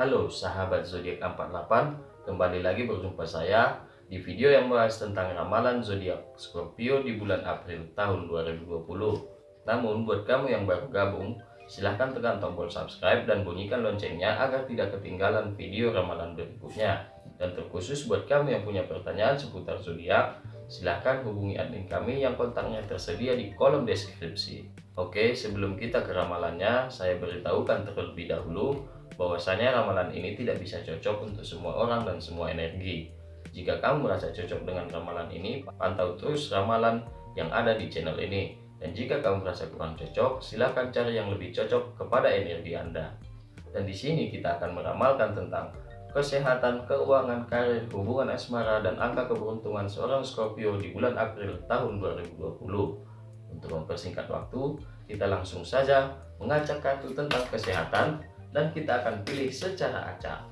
Halo sahabat zodiak 48, kembali lagi berjumpa saya di video yang membahas tentang ramalan zodiak Scorpio di bulan April tahun 2020. Namun buat kamu yang baru gabung, silahkan tekan tombol subscribe dan bunyikan loncengnya agar tidak ketinggalan video ramalan berikutnya. Dan terkhusus buat kamu yang punya pertanyaan seputar zodiak, silahkan hubungi admin kami yang kontaknya tersedia di kolom deskripsi. Oke, sebelum kita ke ramalannya, saya beritahukan terlebih dahulu bahwasanya ramalan ini tidak bisa cocok untuk semua orang dan semua energi. Jika kamu merasa cocok dengan ramalan ini, pantau terus ramalan yang ada di channel ini. Dan jika kamu merasa kurang cocok, silahkan cari yang lebih cocok kepada energi Anda. Dan di sini kita akan meramalkan tentang kesehatan, keuangan, karir, hubungan asmara, dan angka keberuntungan seorang Scorpio di bulan April tahun 2020. Untuk mempersingkat waktu, kita langsung saja mengacak kartu tentang kesehatan dan kita akan pilih secara acak.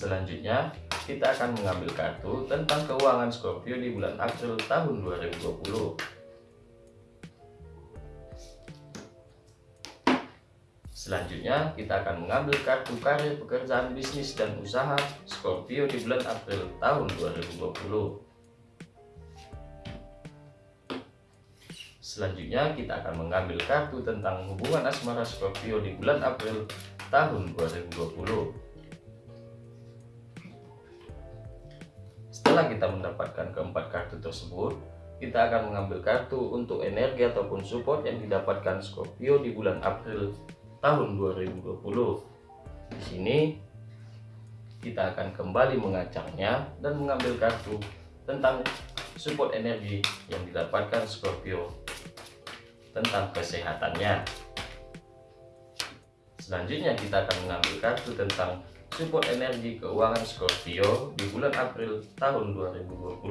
Selanjutnya, kita akan mengambil kartu tentang keuangan Scorpio di bulan April tahun 2020. Selanjutnya, kita akan mengambil kartu karir, pekerjaan, bisnis, dan usaha Scorpio di bulan April tahun 2020. Selanjutnya, kita akan mengambil kartu tentang hubungan asmara Scorpio di bulan April tahun 2020. Setelah kita mendapatkan keempat kartu tersebut, kita akan mengambil kartu untuk energi ataupun support yang didapatkan Scorpio di bulan April tahun 2020. Di sini kita akan kembali mengacaknya dan mengambil kartu tentang support energi yang didapatkan Scorpio tentang kesehatannya. Selanjutnya kita akan mengambil kartu tentang support energi keuangan Scorpio di bulan April tahun 2020.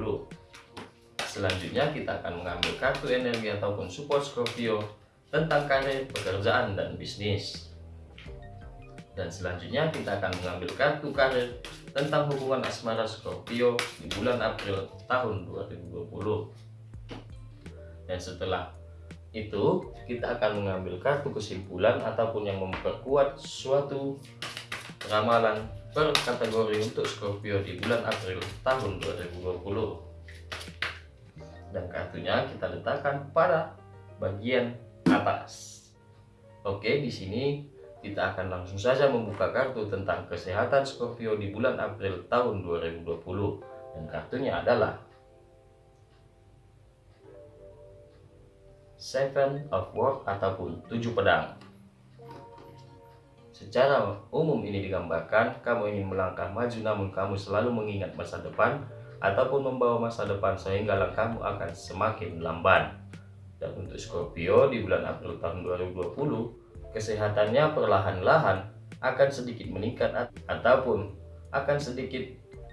Selanjutnya kita akan mengambil kartu energi ataupun support Scorpio tentang karir, pekerjaan, dan bisnis. Dan selanjutnya kita akan mengambil kartu karir tentang hubungan asmara Scorpio di bulan April tahun 2020. Dan setelah itu kita akan mengambil kartu kesimpulan ataupun yang memperkuat suatu ramalan per kategori untuk Scorpio di bulan April tahun 2020 dan kartunya kita letakkan pada bagian atas. Oke, di sini kita akan langsung saja membuka kartu tentang kesehatan Scorpio di bulan April tahun 2020 dan kartunya adalah Seven of Work ataupun tujuh pedang. Secara umum ini digambarkan kamu ingin melangkah maju namun kamu selalu mengingat masa depan ataupun membawa masa depan sehingga langkahmu akan semakin lamban. Dan untuk Scorpio di bulan April tahun 2020, kesehatannya perlahan-lahan akan sedikit meningkat ataupun akan sedikit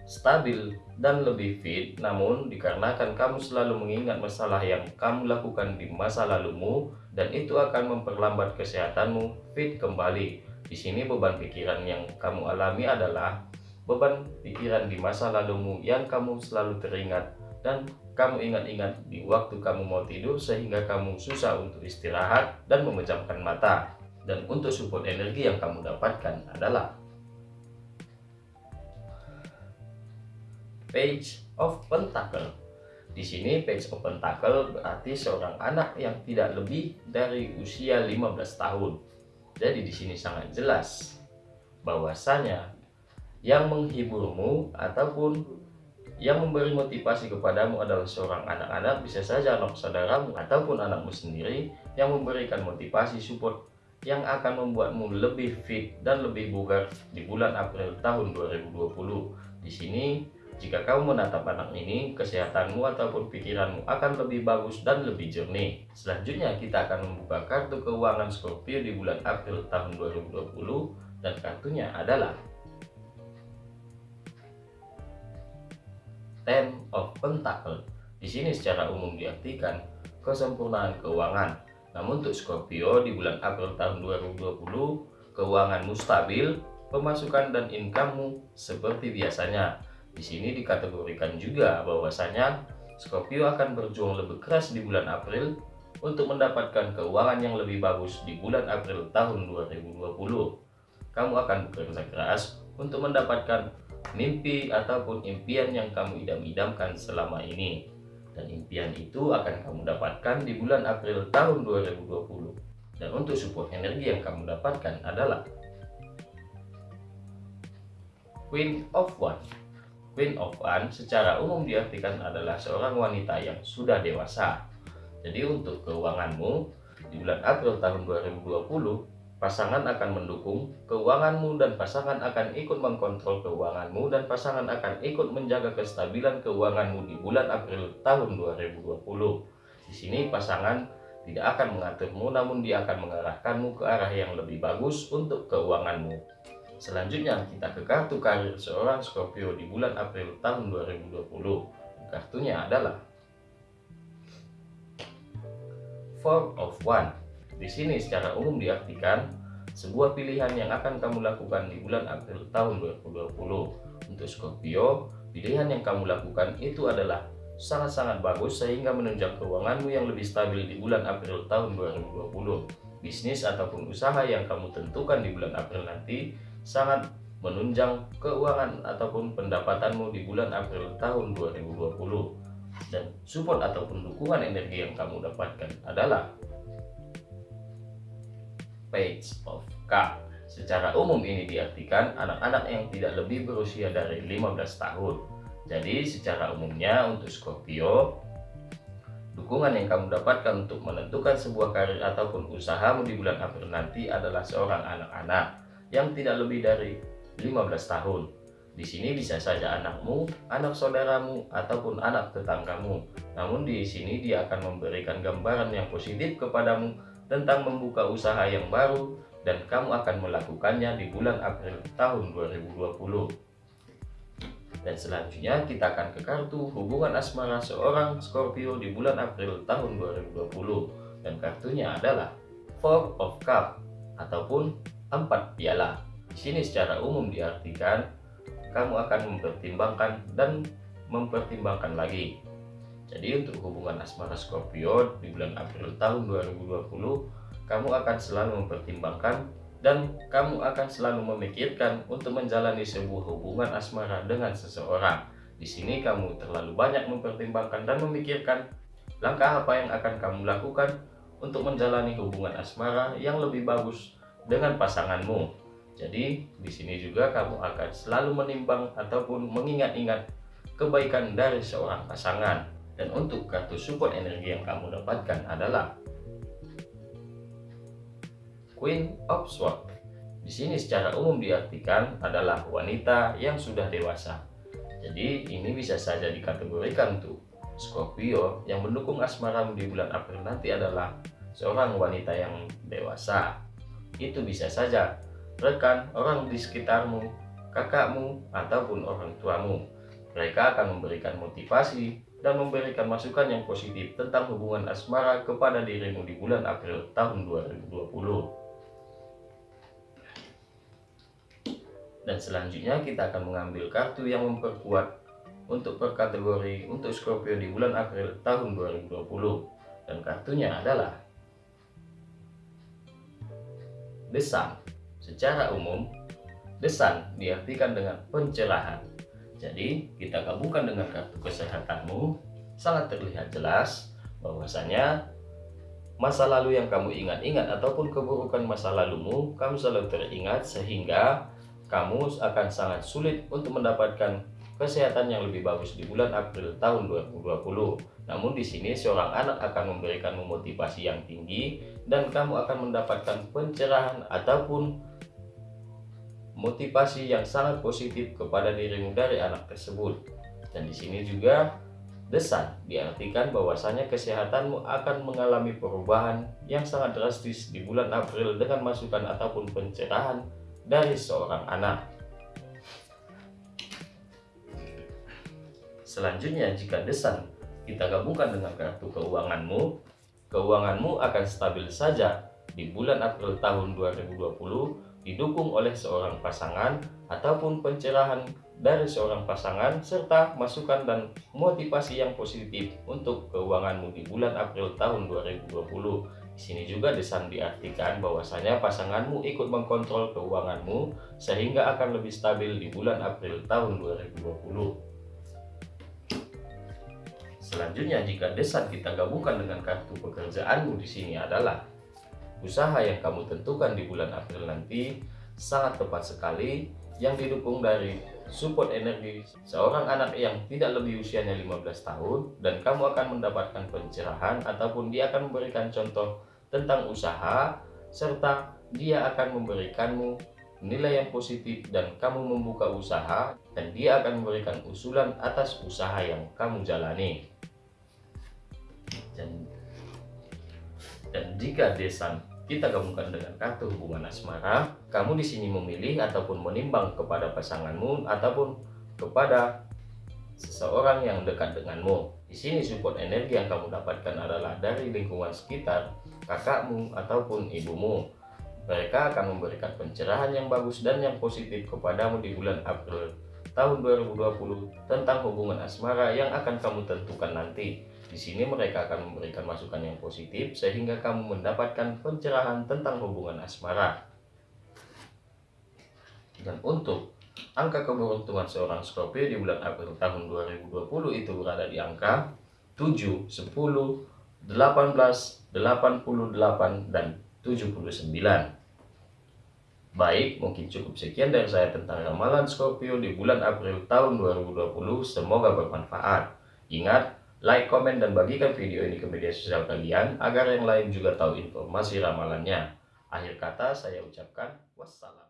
stabil dan lebih fit namun dikarenakan kamu selalu mengingat masalah yang kamu lakukan di masa lalumu dan itu akan memperlambat kesehatanmu fit kembali di sini beban pikiran yang kamu alami adalah beban pikiran di masa lalumu yang kamu selalu teringat dan kamu ingat-ingat di waktu kamu mau tidur sehingga kamu susah untuk istirahat dan memejamkan mata. Dan untuk support energi yang kamu dapatkan adalah Page of Pentacle. Di sini Page of Pentacle berarti seorang anak yang tidak lebih dari usia 15 tahun. Jadi di sini sangat jelas bahwasanya yang menghiburmu ataupun yang memberi motivasi kepadamu adalah seorang anak-anak, bisa saja anak saudaramu ataupun anakmu sendiri yang memberikan motivasi support yang akan membuatmu lebih fit dan lebih bugar di bulan April tahun 2020. Di sini, jika kamu menatap anak ini, kesehatanmu ataupun pikiranmu akan lebih bagus dan lebih jernih. Selanjutnya, kita akan membuka kartu keuangan Scorpio di bulan April tahun 2020 dan kartunya adalah Ten of Pentacle. Di sini secara umum diartikan kesempurnaan keuangan. Namun untuk Scorpio di bulan April tahun 2020, keuanganmu stabil, pemasukan dan income-mu seperti biasanya. Di sini dikategorikan juga bahwasanya Scorpio akan berjuang lebih keras di bulan April untuk mendapatkan keuangan yang lebih bagus di bulan April tahun 2020. Kamu akan bekerja keras untuk mendapatkan mimpi ataupun impian yang kamu idam-idamkan selama ini. Dan impian itu akan kamu dapatkan di bulan April tahun 2020. Dan untuk support energi yang kamu dapatkan adalah Queen of One. Queen of One secara umum diartikan adalah seorang wanita yang sudah dewasa. Jadi untuk keuanganmu di bulan April tahun 2020 Pasangan akan mendukung keuanganmu dan pasangan akan ikut mengkontrol keuanganmu dan pasangan akan ikut menjaga kestabilan keuanganmu di bulan April tahun 2020. Di sini pasangan tidak akan mengaturmu namun dia akan mengarahkanmu ke arah yang lebih bagus untuk keuanganmu. Selanjutnya kita ke kartu karir seorang Scorpio di bulan April tahun 2020. Kartunya adalah Four of One di sini secara umum diartikan sebuah pilihan yang akan kamu lakukan di bulan April tahun 2020. Untuk Scorpio, pilihan yang kamu lakukan itu adalah sangat-sangat bagus sehingga menunjang keuanganmu yang lebih stabil di bulan April tahun 2020. Bisnis ataupun usaha yang kamu tentukan di bulan April nanti sangat menunjang keuangan ataupun pendapatanmu di bulan April tahun 2020. Dan support ataupun dukungan energi yang kamu dapatkan adalah Page of Cup. Secara umum ini diartikan anak-anak yang tidak lebih berusia dari 15 tahun. Jadi secara umumnya untuk Scorpio, dukungan yang kamu dapatkan untuk menentukan sebuah karir ataupun usahamu di bulan April nanti adalah seorang anak-anak yang tidak lebih dari 15 tahun. Di sini bisa saja anakmu, anak saudaramu, ataupun anak tetanggamu. Namun di sini dia akan memberikan gambaran yang positif kepadamu tentang membuka usaha yang baru dan kamu akan melakukannya di bulan April tahun 2020. Dan selanjutnya kita akan ke kartu hubungan asmara seorang Scorpio di bulan April tahun 2020 dan kartunya adalah Four of Cup ataupun empat piala. Di sini secara umum diartikan kamu akan mempertimbangkan dan mempertimbangkan lagi jadi untuk hubungan asmara Scorpio di bulan April tahun 2020, kamu akan selalu mempertimbangkan dan kamu akan selalu memikirkan untuk menjalani sebuah hubungan asmara dengan seseorang. Di sini kamu terlalu banyak mempertimbangkan dan memikirkan langkah apa yang akan kamu lakukan untuk menjalani hubungan asmara yang lebih bagus dengan pasanganmu. Jadi di sini juga kamu akan selalu menimbang ataupun mengingat-ingat kebaikan dari seorang pasangan. Dan untuk kartu support energi yang kamu dapatkan adalah Queen of Swords. Di sini secara umum diartikan adalah wanita yang sudah dewasa. Jadi ini bisa saja dikategorikan untuk Scorpio yang mendukung asmaramu di bulan April nanti adalah seorang wanita yang dewasa. Itu bisa saja rekan, orang di sekitarmu, kakakmu, ataupun orang tuamu. Mereka akan memberikan motivasi dan memberikan masukan yang positif tentang hubungan asmara kepada dirimu di bulan April tahun 2020. Dan selanjutnya kita akan mengambil kartu yang memperkuat untuk per kategori untuk Scorpio di bulan April tahun 2020. Dan kartunya adalah The Sun. Secara umum, The Sun diartikan dengan pencerahan jadi kita gabungkan dengan kartu kesehatanmu, sangat terlihat jelas bahwasanya masa lalu yang kamu ingat-ingat ataupun keburukan masa lalumu, kamu selalu teringat sehingga kamu akan sangat sulit untuk mendapatkan kesehatan yang lebih bagus di bulan April tahun 2020. Namun di sini seorang anak akan memberikan motivasi yang tinggi dan kamu akan mendapatkan pencerahan ataupun motivasi yang sangat positif kepada dirimu dari anak tersebut. Dan di sini juga desan diartikan bahwasanya kesehatanmu akan mengalami perubahan yang sangat drastis di bulan April dengan masukan ataupun pencerahan dari seorang anak. Selanjutnya jika desan kita gabungkan dengan kartu keuanganmu, keuanganmu akan stabil saja di bulan April tahun 2020 didukung oleh seorang pasangan ataupun pencerahan dari seorang pasangan serta masukan dan motivasi yang positif untuk keuanganmu di bulan April tahun 2020. Di sini juga desan diartikan bahwasanya pasanganmu ikut mengkontrol keuanganmu sehingga akan lebih stabil di bulan April tahun 2020. Selanjutnya jika desan kita gabungkan dengan kartu pekerjaanmu di sini adalah Usaha yang kamu tentukan di bulan April nanti sangat tepat sekali yang didukung dari support energi seorang anak yang tidak lebih usianya 15 tahun dan kamu akan mendapatkan pencerahan ataupun dia akan memberikan contoh tentang usaha serta dia akan memberikanmu nilai yang positif dan kamu membuka usaha dan dia akan memberikan usulan atas usaha yang kamu jalani dan dan jika desan kita gabungkan dengan kartu hubungan asmara, kamu di sini memilih ataupun menimbang kepada pasanganmu ataupun kepada seseorang yang dekat denganmu. Di sini support energi yang kamu dapatkan adalah dari lingkungan sekitar, kakakmu ataupun ibumu. Mereka akan memberikan pencerahan yang bagus dan yang positif kepadamu di bulan April tahun 2020 tentang hubungan asmara yang akan kamu tentukan nanti. Di sini mereka akan memberikan masukan yang positif sehingga kamu mendapatkan pencerahan tentang hubungan asmara. Dan untuk angka keberuntungan seorang Scorpio di bulan April tahun 2020 itu berada di angka 7, 10, 18, 88, dan 79. Baik, mungkin cukup sekian dari saya tentang ramalan Scorpio di bulan April tahun 2020. Semoga bermanfaat. Ingat, like, komen, dan bagikan video ini ke media sosial kalian agar yang lain juga tahu informasi ramalannya. Akhir kata saya ucapkan wassalam.